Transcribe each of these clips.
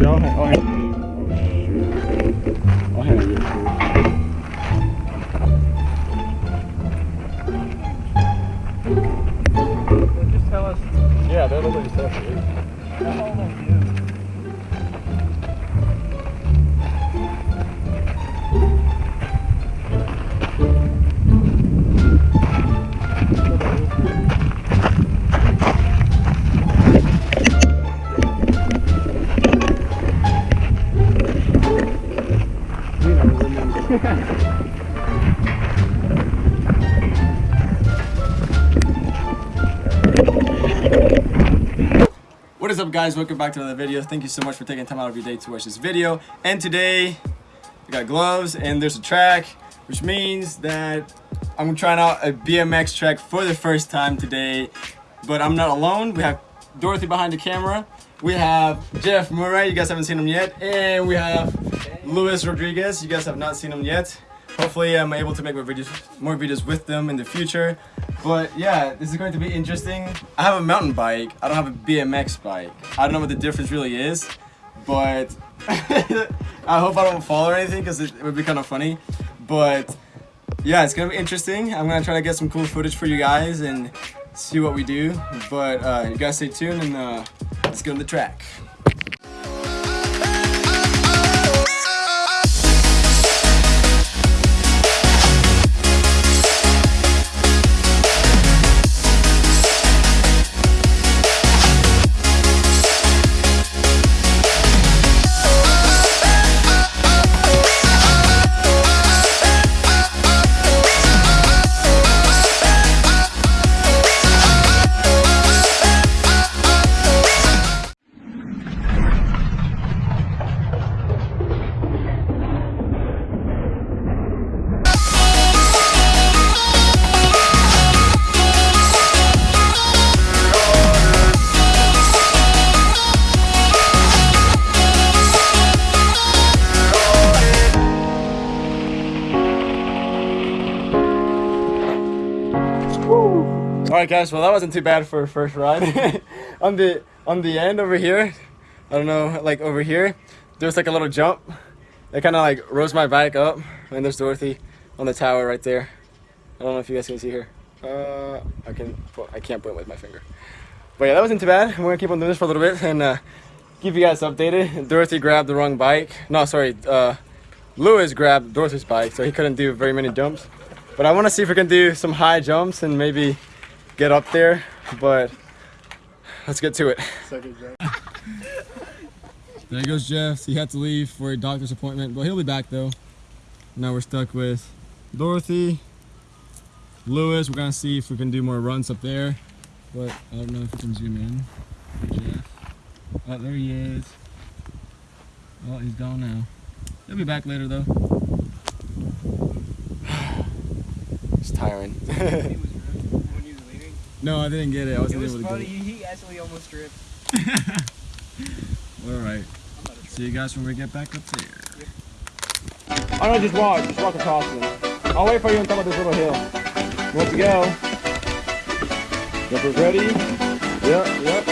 Yeah, I'll, I'll, I'll handle it. Just tell us. Yeah, they're literally guys, welcome back to another video. Thank you so much for taking time out of your day to watch this video. And today, we got gloves and there's a track, which means that I'm trying out a BMX track for the first time today. But I'm not alone, we have Dorothy behind the camera. We have Jeff Murray, you guys haven't seen him yet. And we have Luis Rodriguez, you guys have not seen him yet. Hopefully I'm able to make more videos, more videos with them in the future. But yeah, this is going to be interesting. I have a mountain bike. I don't have a BMX bike. I don't know what the difference really is, but I hope I don't fall or anything because it, would be kind of funny. But yeah, it's gonna be interesting. I'm gonna try to get some cool footage for you guys and see what we do. But uh, you guys stay tuned and uh, let's get on the track. All right, guys. Well, that wasn't too bad for a first ride. on the on the end over here, I don't know, like over here, there's like a little jump. That kind of like rose my bike up, and there's Dorothy on the tower right there. I don't know if you guys can see her. Uh, I can. I can't point with my finger. But yeah, that wasn't too bad. We're gonna keep on doing this for a little bit and uh, keep you guys updated. Dorothy grabbed the wrong bike. No, sorry. Uh, Lewis grabbed Dorothy's bike, so he couldn't do very many jumps. But I want to see if we can do some high jumps and maybe get up there, but let's get to it. There goes Jeff. He had to leave for a doctor's appointment, but he'll be back though. Now we're stuck with Dorothy, Lewis. We're gonna see if we can do more runs up there, but I don't know if we can zoom in. Jeff. Oh, there he is. Oh, he's gone now. He'll be back later though. it's tiring. when you were leaving. No, I didn't get it. I It wasn't was able to funny. get it. He actually almost tripped. All right. See you guys when we get back up there. Oh no, just walk. Just walk across them. I'll wait for you on top of this little hill. Let's go. Jumpers ready? Yep, yep.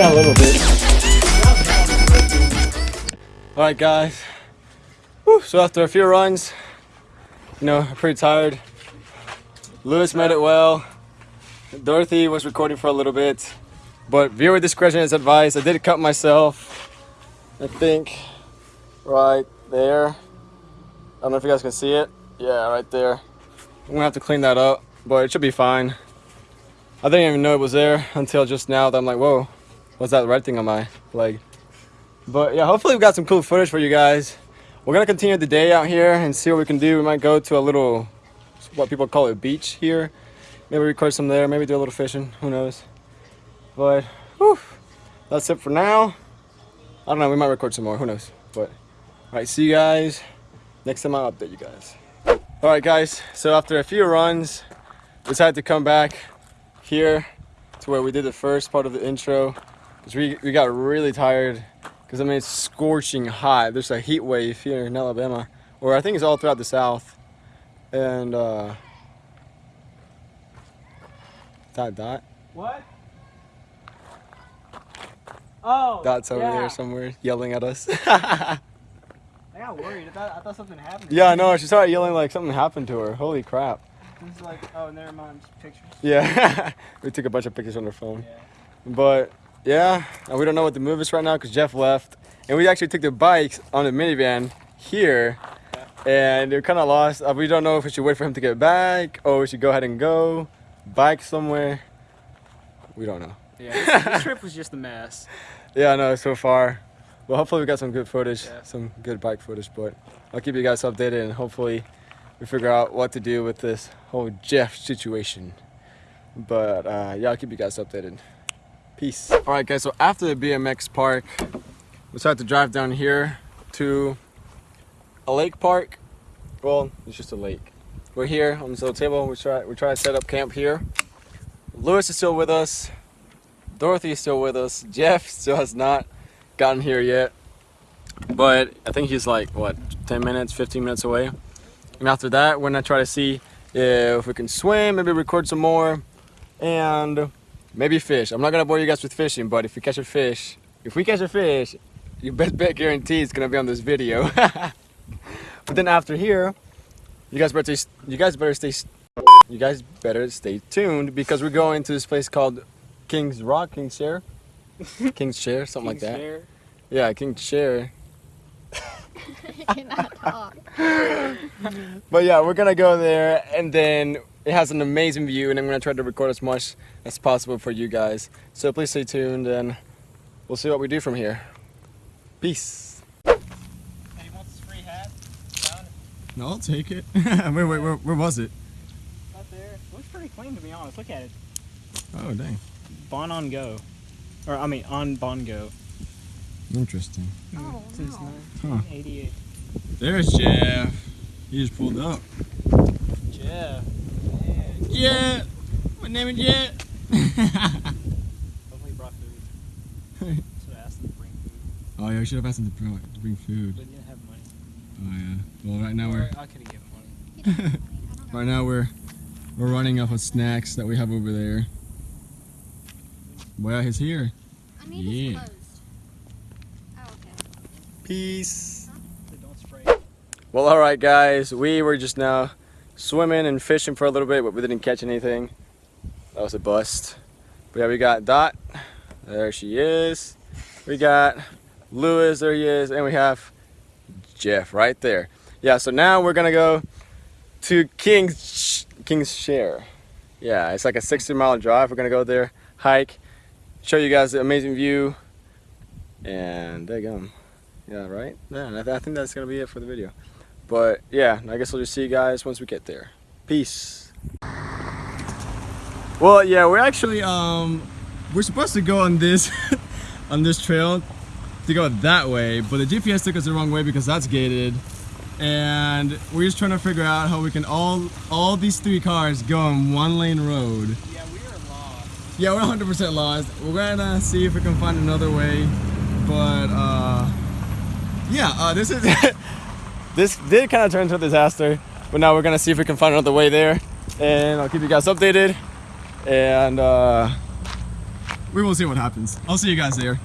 Did a little bit. All right, guys. Whew, so after a few runs, you know, I'm pretty tired. Lewis made it well. Dorothy was recording for a little bit, but viewer discretion is advised. I did cut myself. I think right there. I don't know if you guys can see it. Yeah, right there. I'm gonna have to clean that up, but it should be fine. I didn't even know it was there until just now that I'm like, whoa, what's that red thing on my leg? But yeah, hopefully we got some cool footage for you guys. We're gonna continue the day out here and see what we can do. We might go to a little, what people call it, beach here. Maybe record some there, maybe do a little fishing, who knows. But, whew, that's it for now. I don't know, we might record some more, who knows. But, alright, see you guys. Next time I'll update you guys. Alright guys, so after a few runs, decided to come back here to where we did the first part of the intro. Because we, we got really tired. Because I mean, it's scorching hot. There's a heat wave here in Alabama. Or I think it's all throughout the South. And, uh... Dot, dot. What? Oh. Dot's over yeah. there somewhere yelling at us. I got worried. I thought, I thought something happened. yeah, I know. She started yelling like something happened to her. Holy crap. It's like, oh, never mind. Just pictures. Yeah. we took a bunch of pictures on her phone. Yeah. But yeah, and we don't know what the move is right now because Jeff left. And we actually took the bikes on the minivan here. And they're kind of lost. Uh, we don't know if we should wait for him to get back or we should go ahead and go. Bike somewhere. We don't know. Yeah. This, this trip was just a mess. Yeah, no, so far. Well, hopefully we got some good footage, Yeah. some good bike footage, but I'll keep you guys updated and hopefully we figure out what to do with this whole Jeff situation. But uh, yeah, I'll keep you guys updated. Peace. All right, guys, so after the BMX park, we decided to drive down here to a lake park. Well, it's just a lake. We're here on this little table. We try, we try to set up camp here. Lewis is still with us. Dorothy is still with us. Jeff still has not gotten here yet. But I think he's like, what, 10 minutes, 15 minutes away. And after that, we're gonna try to see if we can swim, maybe record some more, and maybe fish. I'm not gonna bore you guys with fishing, but if we catch a fish, if we catch a fish, your best bet guarantee it's gonna be on this video. but then after here, you guys better, stay, you guys better stay, you guys better stay tuned because we're going to this place called King's Rock, King's Chair, King's Chair, something like that. Share. Yeah, King's Chair. I cannot talk. But yeah, we're gonna go there and then it has an amazing view and I'm gonna try to record as much as possible for you guys. So please stay tuned and we'll see what we do from here. Peace. Hey, you want this free hat? No, I'll take it. wait, wait, where, where was it? Up there. Looks pretty clean to be honest. Look at it. Oh, dang. Bon on go. Or I mean on Bongo. Interesting. Hmm. Oh, Since no. 1988. There's Jeff. He just pulled up. Jeff. My name is Jeff. Hopefully he brought food. so I asked him to bring food. oh, yeah, we should have asked him to bring, to bring food. But he didn't have money. Oh, yeah. Well, right now we're I could have given money. He doesn't really- I don't know. right now we're we're running off of snacks that we have over there. Well, he's here. I need Yeah. this closed. Oh, okay. Peace. So. Well, all right, guys. We were just now swimming and fishing for a little bit, but we didn't catch anything. That was a bust. But yeah, we got Dot. There she is. We got Lewis. There he is, and we have Jeff right there. Yeah. So now we're gonna go to King's King's Chair. Yeah, it's like a 60 mile drive. We're gonna go there, hike, show you guys the amazing view, and there you go. Yeah, right? Yeah, I, th- I think that's gonna be it for the video. But yeah, I guess I'll just see you guys once we get there. Peace. Well, yeah, we're actually um we're supposed to go on this on this trail to go that way, but the GPS took us the wrong way because that's gated. And we're just trying to figure out how we can all all these three cars go on one lane road. Yeah, we are lost. Yeah, we're 100% lost. We're gonna see if we can find another way, but uh, yeah, uh, this is this did kind of turn into a disaster, but now we're gonna see if we can find another way there, and I'll keep you guys updated, and uh, we will see what happens. I'll see you guys there.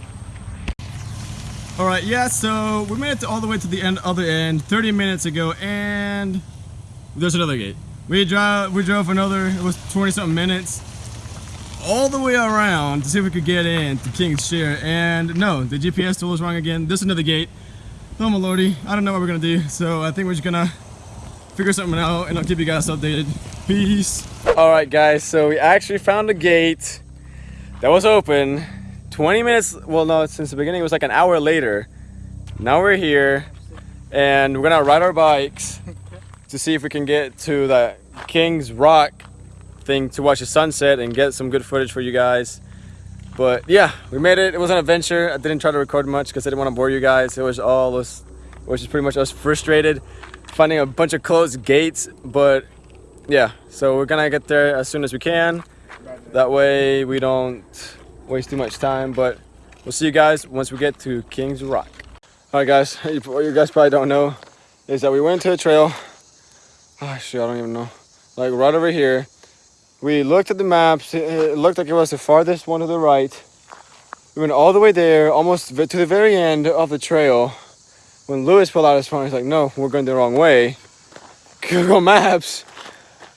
All right, yeah, so we made it all the way to the end, other end, 30 minutes ago, and there's another gate. We drove, we drove another, it was 20 something minutes, all the way around to see if we could get in to King's Chair. And no, the GPS tool was wrong again. There's another gate. No Melody. I don't know what we're gonna do, so I think we're just gonna figure something out and I'll keep you guys updated. Peace. All right, guys, so we actually found a gate that was open 20 minutes, well, no, since the beginning, it was like an hour later. Now we're here and we're gonna ride our bikes to see if we can get to the King's Rock thing to watch the sunset and get some good footage for you guys. But yeah, we made it. It was an adventure. I didn't try to record much because I didn't want to bore you guys. It was all us, it was just pretty much us frustrated finding a bunch of closed gates. But yeah, so we're gonna get there as soon as we can. That way we don't waste too much time. But we'll see you guys once we get to King's Rock. All right, guys. What you guys probably don't know is that we went to a trail. Oh shit, I don't even know. Like right over here. We looked at the maps. It- looked like it was the farthest one to the right. We went all the way there, almost to the very end of the trail. When Lewis pulled out his phone, he's like, "No, we're going the wrong way." Google Maps.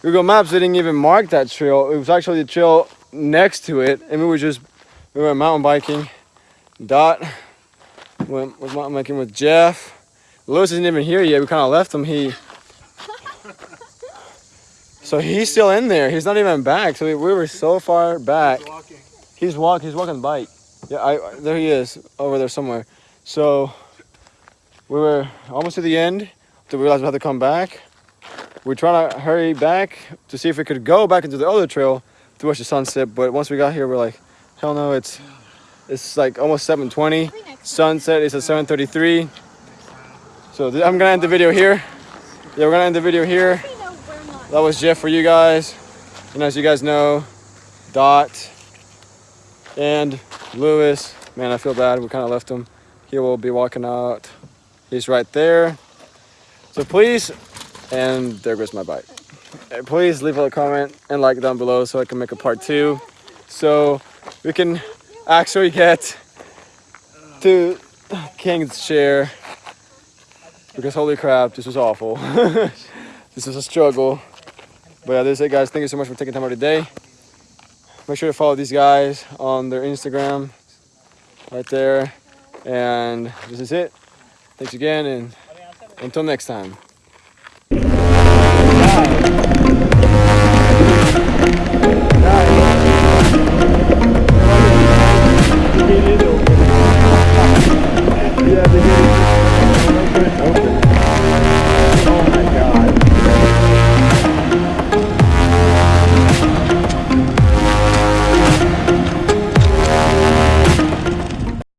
Google Maps didn't even mark that trail. It was actually the trail next to it, and we were just we went mountain biking. Dot went was mountain biking with Jeff. Lewis isn't even here yet. We kind of left him. He so he's still in there. He's not even back. So we, we were so far back. He's walk. He's walking bike. Yeah, I there he is over there somewhere. So we were almost to the end. To realize we had to come back. We're trying to hurry back to see if we could go back into the other trail to watch the sunset. But once we got here, we're like, hell no! It's it's like almost 7:20. Sunset is at 7:33. So I'm gonna end the video here. Yeah, we're gonna end the video here. That was Jeff for you guys. And as you guys know, Dot and Lewis. Man, I feel bad. We kind of left him. He will be walking out. He's right there. So please, and there goes my bike. Please leave a comment and like down below so I can make a part two. So we can actually get to King's Chair. Because holy crap, this was awful. this was a struggle. But yeah, that's it, guys. Thank you so much for taking time out of the day. Make sure to follow these guys on their Instagram right there. And this is it. Thanks again, and until next time.